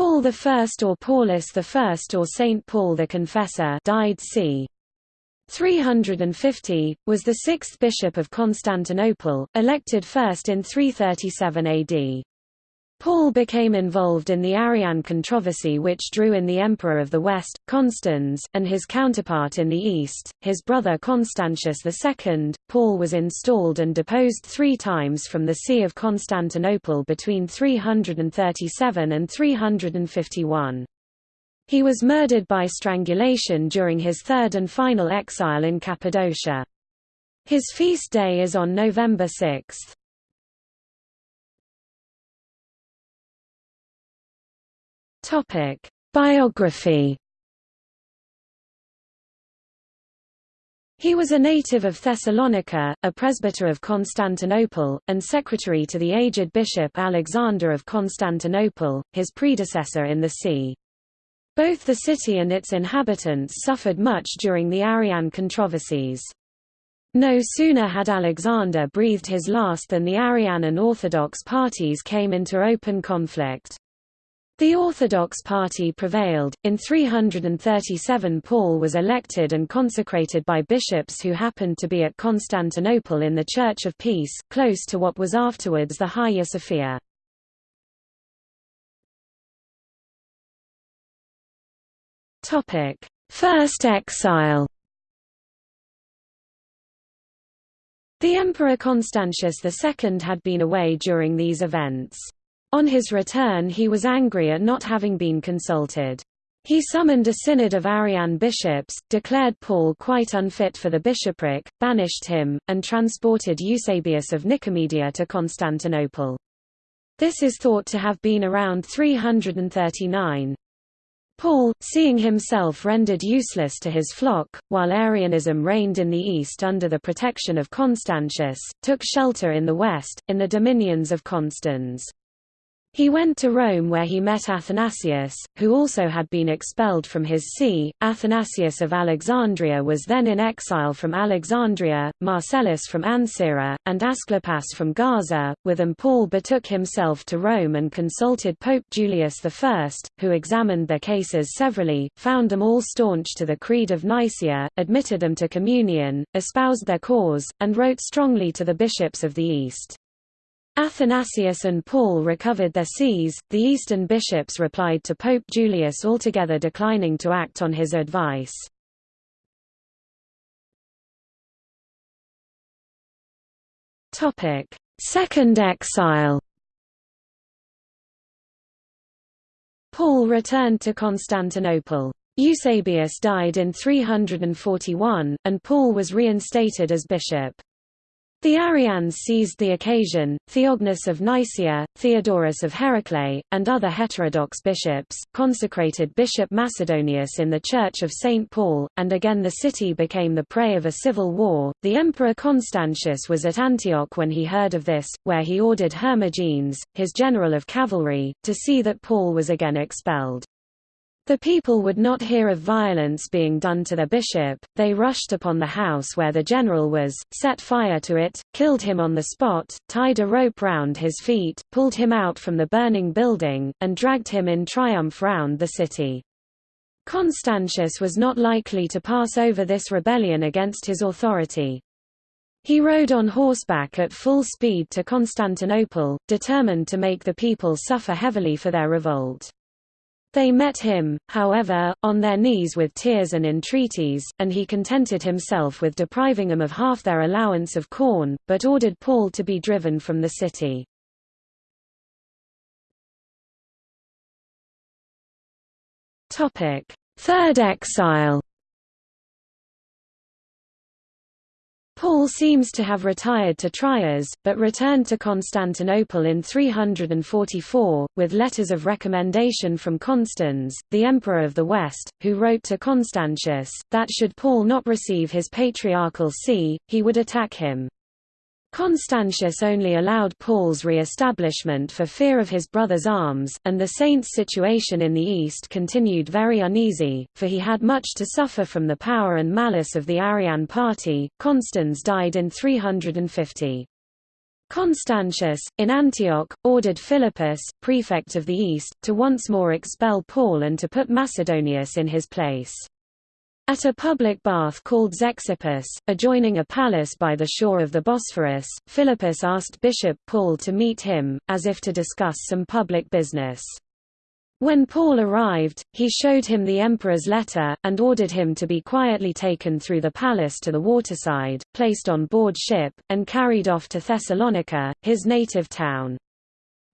Paul I or Paulus I or Saint Paul the Confessor died c. 350, was the sixth bishop of Constantinople, elected first in 337 AD. Paul became involved in the Arian controversy which drew in the Emperor of the West, Constans, and his counterpart in the East, his brother Constantius II. Paul was installed and deposed three times from the See of Constantinople between 337 and 351. He was murdered by strangulation during his third and final exile in Cappadocia. His feast day is on November 6. Topic: Biography. He was a native of Thessalonica, a presbyter of Constantinople, and secretary to the aged bishop Alexander of Constantinople, his predecessor in the see. Both the city and its inhabitants suffered much during the Arian controversies. No sooner had Alexander breathed his last than the Arian and Orthodox parties came into open conflict. The Orthodox party prevailed. In 337 Paul was elected and consecrated by bishops who happened to be at Constantinople in the Church of Peace, close to what was afterwards the Hagia Sophia. Topic: First exile. The Emperor Constantius II had been away during these events. On his return he was angry at not having been consulted. He summoned a synod of Arian bishops, declared Paul quite unfit for the bishopric, banished him, and transported Eusebius of Nicomedia to Constantinople. This is thought to have been around 339. Paul, seeing himself rendered useless to his flock, while Arianism reigned in the east under the protection of Constantius, took shelter in the west, in the dominions of Constans. He went to Rome where he met Athanasius, who also had been expelled from his see. Athanasius of Alexandria was then in exile from Alexandria, Marcellus from Ancyra, and Asclepas from Gaza. With them Paul betook himself to Rome and consulted Pope Julius I, who examined their cases severally, found them all staunch to the Creed of Nicaea, admitted them to communion, espoused their cause, and wrote strongly to the bishops of the East. Athanasius and Paul recovered their sees, the Eastern bishops replied to Pope Julius altogether declining to act on his advice. Second exile Paul returned to Constantinople. Eusebius died in 341, and Paul was reinstated as bishop. The Arians seized the occasion, Theognis of Nicaea, Theodorus of Heraclea, and other heterodox bishops, consecrated Bishop Macedonius in the Church of St. Paul, and again the city became the prey of a civil war. The Emperor Constantius was at Antioch when he heard of this, where he ordered Hermogenes, his general of cavalry, to see that Paul was again expelled. The people would not hear of violence being done to their bishop, they rushed upon the house where the general was, set fire to it, killed him on the spot, tied a rope round his feet, pulled him out from the burning building, and dragged him in triumph round the city. Constantius was not likely to pass over this rebellion against his authority. He rode on horseback at full speed to Constantinople, determined to make the people suffer heavily for their revolt. They met him, however, on their knees with tears and entreaties, and he contented himself with depriving them of half their allowance of corn, but ordered Paul to be driven from the city. Third exile Paul seems to have retired to Trias, but returned to Constantinople in 344, with letters of recommendation from Constans, the Emperor of the West, who wrote to Constantius, that should Paul not receive his patriarchal see, he would attack him. Constantius only allowed Paul's re-establishment for fear of his brother's arms, and the saint's situation in the East continued very uneasy, for he had much to suffer from the power and malice of the Arian party. Constans died in 350. Constantius, in Antioch, ordered Philippus, prefect of the East, to once more expel Paul and to put Macedonius in his place. At a public bath called Zeuxippus, adjoining a palace by the shore of the Bosphorus, Philippus asked Bishop Paul to meet him, as if to discuss some public business. When Paul arrived, he showed him the emperor's letter, and ordered him to be quietly taken through the palace to the waterside, placed on board ship, and carried off to Thessalonica, his native town.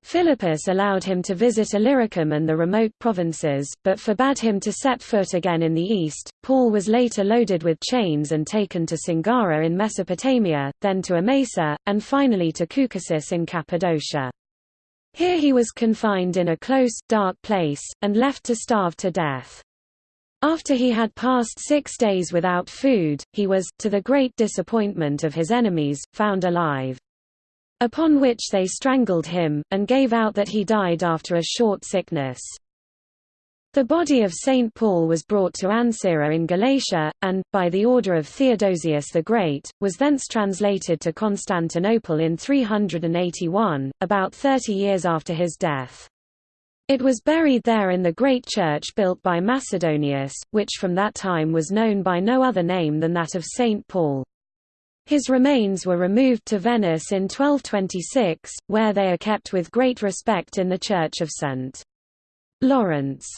Philippus allowed him to visit Illyricum and the remote provinces, but forbade him to set foot again in the east. Paul was later loaded with chains and taken to Singara in Mesopotamia, then to Emesa, and finally to Cucusus in Cappadocia. Here he was confined in a close, dark place, and left to starve to death. After he had passed six days without food, he was, to the great disappointment of his enemies, found alive. Upon which they strangled him, and gave out that he died after a short sickness. The body of St. Paul was brought to Ancyra in Galatia, and, by the order of Theodosius the Great, was thence translated to Constantinople in 381, about thirty years after his death. It was buried there in the great church built by Macedonius, which from that time was known by no other name than that of St. Paul. His remains were removed to Venice in 1226, where they are kept with great respect in the Church of St. Lawrence.